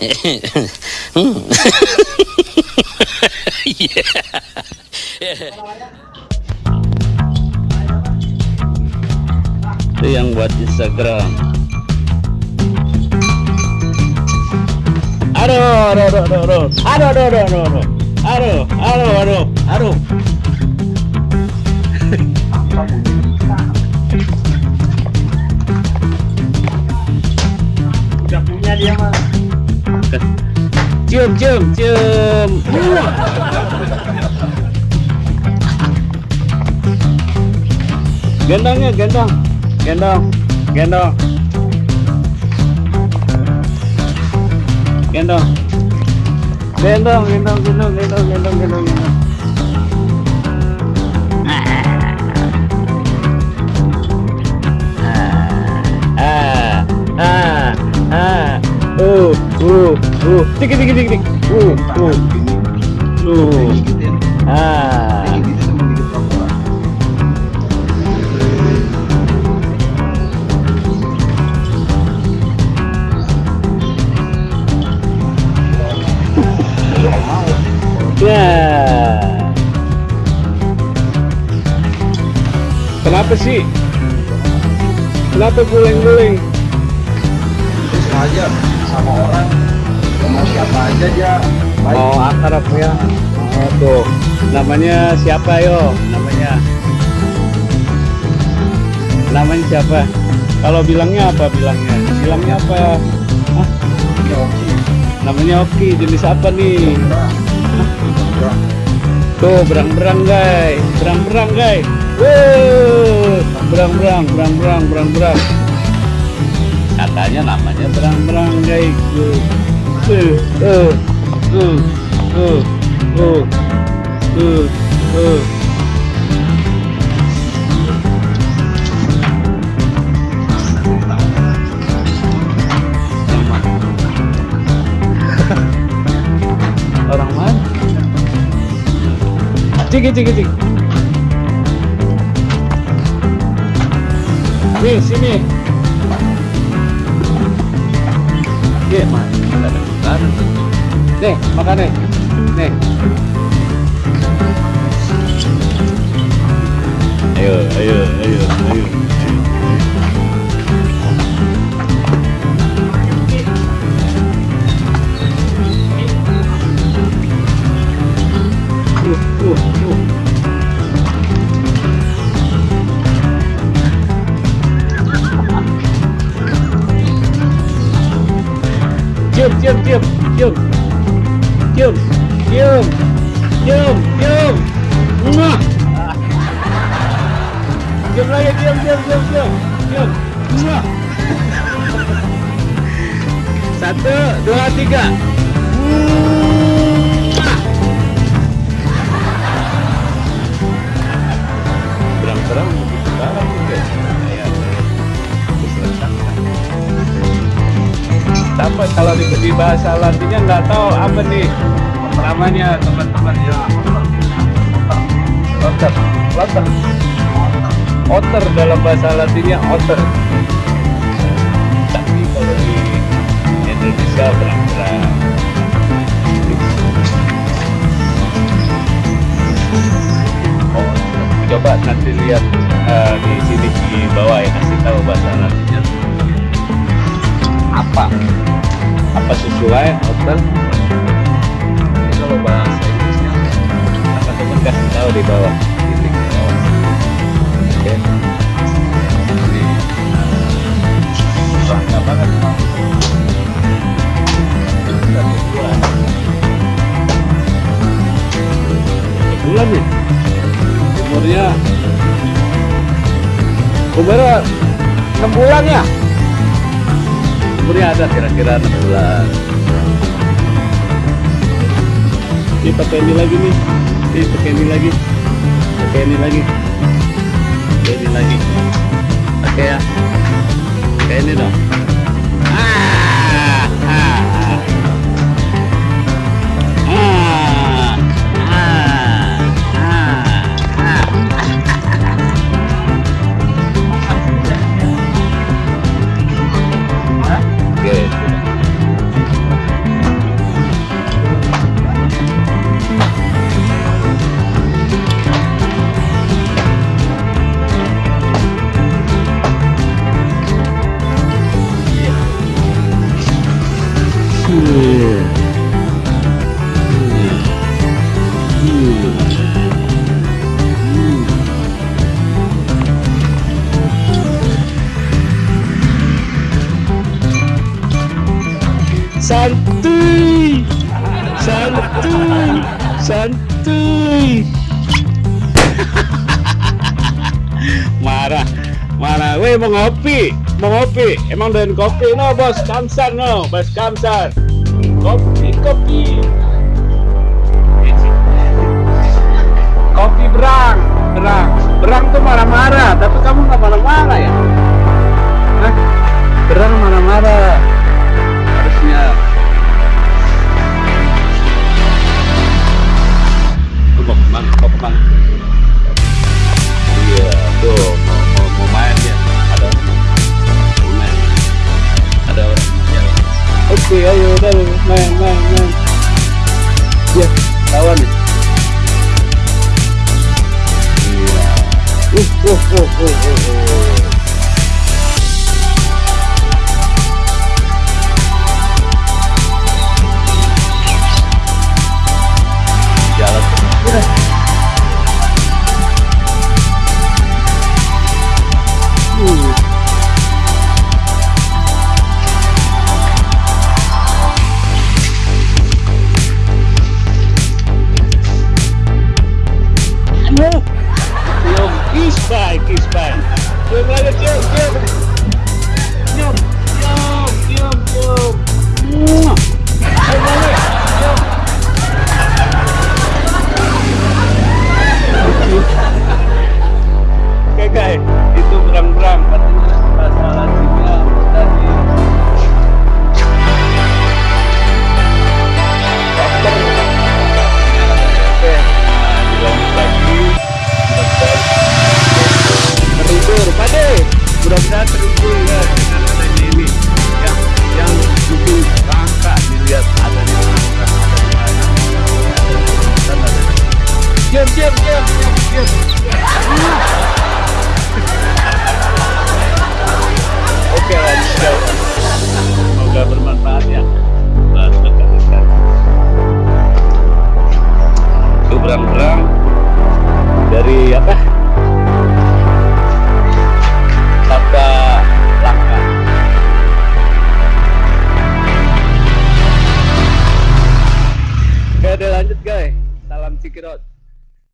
Itu yang buat Instagram. Aduh, aduh, aduh, aduh, aduh, aduh, aduh, aduh, aduh, aduh, aduh, aduh, aduh, aduh. Cium, cium, cium. Gendongnya, gendong, gendong, gendong, gendong, gendong, gendong, gendong, gendong, gendong, gendong, gendong. Uh, dikit, dikit, dikit, uh, uh, uh, ah. Ya. Kenapa sih? Kenapa guling-guling? aja sama orang sama siapa aja dia baik Oh, akrab ya. Oh, tuh. Namanya siapa yo? Namanya. Namanya siapa? Kalau bilangnya apa bilangnya? Bilangnya apa? Hah? ya Namanya Oki. Jenis apa nih? Tuh, berang-berang, guys. Berang-berang, guys. Berang-berang, berang-berang, berang-berang. Katanya namanya berang-berang, guys orang mana? Cik cik cik nih sini. Iya, yeah bukan. Nih, makan nih. Nih. Ayo, ayo, ayo, ayo. Uh, uh, uh. Cium, cium, cium, cium, cium, cium, cium. Mwah. Cium lagi, cium, cium, cium, cium, cium. Satu, dua, tiga. Kalau di, di bahasa Latinnya nggak tahu apa nih namanya teman-teman ya. Otter. Otter. Otter dalam bahasa Latinnya otter. Tapi kalau di Indonesia berang-berang oh, coba nanti lihat eh, di sini di bawah ya kasih tahu bahasa Latinnya. Apa apa sesuai hotel? Ini kalau bahasa Inggrisnya akan teman kasih tahu di bawah. Di link di bawah oke. Ini bangga banget. Bulan nih? Umurnya. Umurnya 6 bulan ya umurnya ada kira-kira 6 bulan. Ini pakai ini lagi nih. Ini pakai ini lagi. Pakai ini lagi. Pakai ini lagi. Pakai ya. Pakai ini dong santuy. Santuy. Santuy. Marah. Marah. Weh mau ngopi. Mau ngopi. Emang doyan kopi. No bos. Kamsar no. Bos kamsar. Kopi kopi. Kopi berang. Berang. Berang tuh marah-marah. Tapi kamu nggak marah-marah ya? Hah? berang marah-marah oke ayo udah main main main ya lawan uh uh uh uh uh, Aduh. Cium, kispai, kispai. Cium lagi, cium, Berang-berang dari apa? Sabda Langka. Oke, udah lanjut guys. Salam Cikirot.